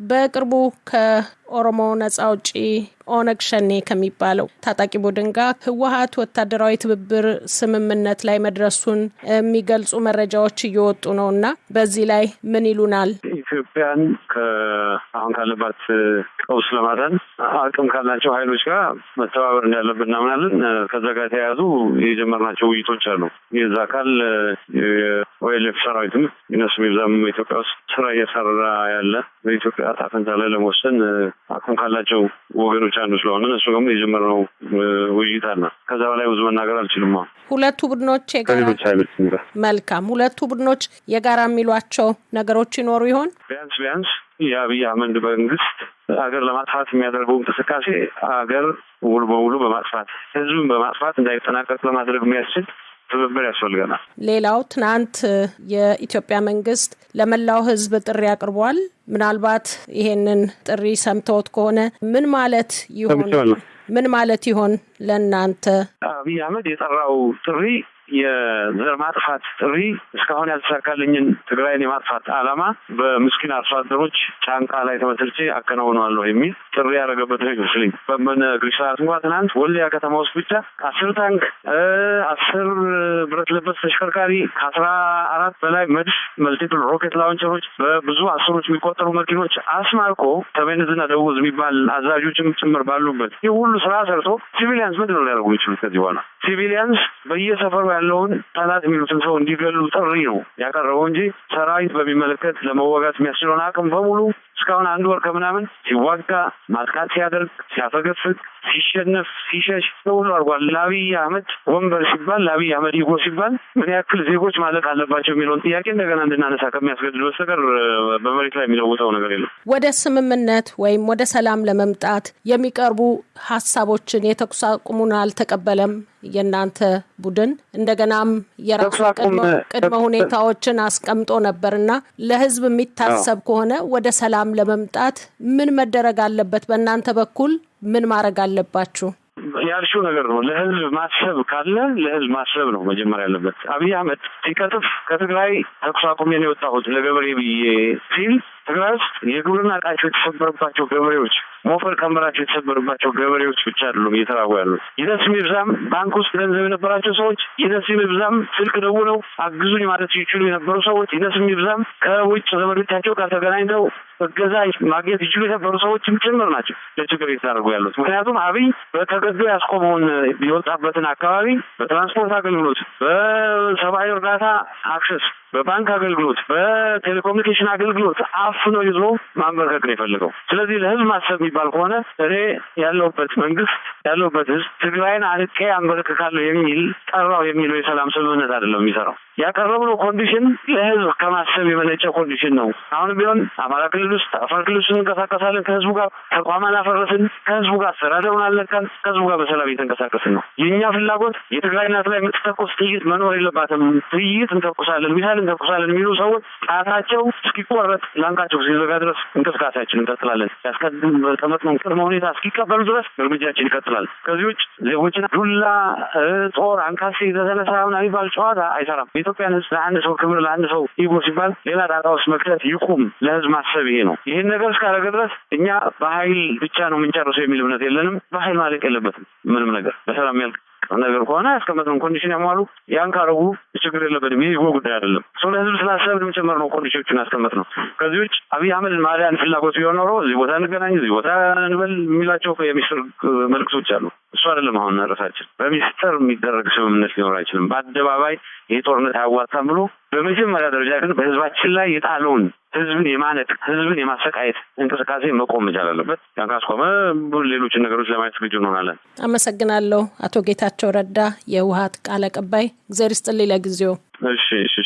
በቅርቡ ከኦሮሞ ነጻ አውጪ ኦነግ ሸኔ ከሚባለው ታጣቂ ቡድን ጋር ህወሀት ወታደራዊ ትብብር ስምምነት ላይ መድረሱን የሚገልጹ መረጃዎች እየወጡ ነው እና በዚህ ላይ ምን ይሉናል? ኢትዮጵያን ከአሁን ካለባት ቀውስ ለማዳን አቅም ካላቸው ኃይሎች ጋር መተባበር እንዳለብን እናምናለን። ከዛ ጋር የተያያዙ የጀመርናቸው ውይይቶች አሉ። የዛ አካል የኦኤልኤፍ ሰራዊትም ይነሱ ይብዛም ኢትዮጵያ ውስጥ ስራ እየሰራ ያለ በኢትዮጵያ ዕጣ ፈንታ ላይ ለመወሰን አቅም ካላቸው ወገኖች አንዱ ስለሆነ እሱ ደግሞ የጀመርነው ውይይት አለ። ከዛ በላይ ብዙ መናገር አልችልም። ሁለቱ ቡድኖች መልካም፣ ሁለቱ ቡድኖች የጋራ የሚሏቸው ነገሮች ይኖሩ ይሆን? ቢያንስ ቢያንስ የአብይ አህመድ መንግስት ሀገር ለማጥፋት የሚያደርገው እንቅስቃሴ ሀገር ሙሉ በሙሉ በማጥፋት ህዝብን በማጥፋት እንዳይጠናቀቅ ለማድረግ የሚያስችል ትብብር ያስፈልገናል። ሌላው ትናንት የኢትዮጵያ መንግስት ለመላው ህዝብ ጥሪ አቅርቧል። ምናልባት ይሄንን ጥሪ ሰምተውት ከሆነ ምን ማለት ይሆን? ምን ማለት ይሆን ለእናንተ? አብይ አህመድ የጠራው ጥሪ የዘር ማጥፋት ጥሪ እስካሁን ያልተሳካልኝን ትግራይን የማጥፋት ዓላማ በምስኪን አርሶ አደሮች ጫንቃ ላይ ተመስርቼ አከናውነዋለሁ የሚል ጥሪ ያደረገበት ነው ይመስለኝ። በምነግርሽ ሰዓት እንኳ ትናንት ወልዲያ ከተማ ውስጥ ብቻ አስር ታንክ፣ አስር ብረት ለበስ ተሽከርካሪ፣ ከአስራ አራት በላይ መድፍ multiple rocket launcher ኦች፣ በብዙ አስሮች የሚቆጠሩ መኪኖች አስማርኮ ሰሜን ዕዝና የሚባል አዛዦችም ጭምር ባሉበት ይህ ሁሉ ስራ ሰርቶ civilians ምንድን ነው ሊያደርጉ የሚችሉት? ከዚህ በኋላ civilians በየሰፈሩ ያለውን ጠላት የሚሉትን ሰው እንዲገሉ ጥሪ ነው ያቀረበው እንጂ ሰራዊት በሚመለከት ለመዋጋት የሚያስችለውን አቅም በሙሉ እስካሁን አንድ ወር ከምናምን ሲዋጋ ማጥቃት ሲያደርግ ሲያፈገፍግ ሲሸነፍ ሲሸሽ ሁሉ አድርጓል። ለአብይ አህመድ ወንበር ሲባል ለአብይ አህመድ ይጎ ሲባል ምን ያክል ዜጎች ማለቅ አለባቸው የሚለውን ጥያቄ እንደገና እንድናነሳ ከሚያስገድድ በስተቀር በመሬት ላይ የሚለውጠው ነገር የለም። ወደ ስምምነት ወይም ወደ ሰላም ለመምጣት የሚቀርቡ ሀሳቦችን የተኩስ አቁሙን አልተቀበለም የእናንተ ቡድን እንደገናም የራሱ ቅድመ ሁኔታዎችን አስቀምጦ ነበር እና ለህዝብ የሚታሰብ ከሆነ ወደ ሰላም ለመምጣት ምን መደረግ አለበት? በእናንተ በኩል ምን ማድረግ አለባችሁ? ያልሽው ነገር ነው። ለህዝብ ማሰብ ካለ ለህዝብ ማሰብ ነው መጀመሪያ ያለበት። አብይ አህመድ ሲቀጥፍ ከትግራይ ተኩስ አቁሜ ነው የወጣሁት ለገበሬ ብዬ ሲል ትግራይ ውስጥ የግብርና እቃቸው የተሰበረባቸው ገበሬዎች፣ ሞፈር ቀንበራቸው የተሰበረባቸው ገበሬዎች ብቻ አይደሉም እየተራቡ ያሉት። ይነስ ይብዛም ባንክ ውስጥ ገንዘብ የነበራቸው ሰዎች፣ ይነስ ይብዛም ስልክ ደውለው አግዙኝ ማለት ይችሉ የነበሩ ሰዎች፣ ይነስ ይብዛም ከውጭ ዘመዶቻቸው ጋር ተገናኝተው እገዛ ማግኘት ይችሉ የነበሩ ሰዎችም ጭምር ናቸው ለችግር እየተዳረጉ ያሉት። ምክንያቱም አብይ ተገዶ ያስቆመውን የወጣበትን አካባቢ በትራንስፖርት አገልግሎት፣ በሰብአዊ እርዳታ access፣ በባንክ አገልግሎት፣ በቴሌኮሙኒኬሽን አገልግሎት አፍኖ ይዞ ማንበርከክ ነው የፈለገው። ስለዚህ ለህዝብ ማሰብ የሚባል ከሆነ እኔ ያለሁበት መንግስት ያለሁበት ህዝብ ትግራይን አንቄ አንበረክካለሁ የሚል ጠራው የሚለው የሰላም ስምምነት አይደለም የሚሰራው። ያቀረብነው condition ለህዝብ ከማሰብ የመነጨ condition ነው። አሁንም ቢሆን አማራ ክልል ውስጥ አፋር ክልል ውስጥ እንንቀሳቀሳለን። ከህዝቡ ጋር ተቋም አላፈረስን። ከህዝቡ ጋር አስተዳደሩን አልነካን። ከህዝቡ ጋር በሰላም እየተንቀሳቀስን ነው። የእኛ ፍላጎት የትግራይ እናት ላይ የምትተኮስ ጥይት መኖር የለባትም። ጥይት እንተኩሳለን፣ ሚሳይል እንተኩሳለን የሚሉ ሰዎች ጣታቸው እስኪቆረጥ ላንቃቸው እስኪዘጋ ድረስ እንቅስቃሴያችን እንቀጥላለን። ያስቀመጥነውን ቅድመ ሁኔታ እስኪቀበሉ ድረስ እርምጃችን ይቀጥላል። ከዚህ ውጭ ዜጎችን ዱላ፣ ጦር፣ አንካሴ ተተነሳ ምናምን የሚባል ጨዋታ አይሰራም። የኢትዮጵያን ህዝብ ለአንድ ሰው ክብር ለአንድ ሰው ego ሲባል ሌላ ጣጣ ውስጥ መክተት ይቁም። ለህዝብ ማሰብ ይሄ ነው። ይህን ነገር እስካደረገ ድረስ እኛ በኃይል ብቻ ነው የምንጨርሰው የሚል እምነት የለንም። በኃይል ማለቅ የለበትም ምንም ነገር በሰላም ያልቅ ነገር ከሆነ ያስቀመጥነው condition ያሟሉ ያን ካረጉ ችግር የለበትም። ይህ ጉዳይ አይደለም። ሰው ለህዝብ ስላሰብን ጭምር ነው condition ኦችን ያስቀመጥነው። ከዚህ ውጭ አብይ አህመድ ማሊያን ፍላጎት ቢሆን ኖሮ እዚህ ቦታ እንገናኝ፣ እዚህ ቦታ እንበል የሚላቸው የሚስጥር መልዕክቶች አሉ። እሱ አይደለም አሁን ርዕሳችን። በሚስጥር የሚደረግ ስምምነት ሊኖር አይችልም። በአደባባይ ይህ ጦርነት አያዋጣም ብሎ በመጀመሪያ ደረጃ ግን በህዝባችን ላይ የጣለውን ህዝብን የማነቅ ህዝብን የማሰቃየት እንቅስቃሴ መቆም መቻል አለበት። ያን ካስቆመ ሌሎችን ነገሮች ለማየት ዝግጁ እንሆናለን። አመሰግናለሁ። አቶ ጌታቸው ረዳ የህወሓት ቃል አቀባይ። እግዜር ይስጥልኝ ለጊዜው። እሺ እሺ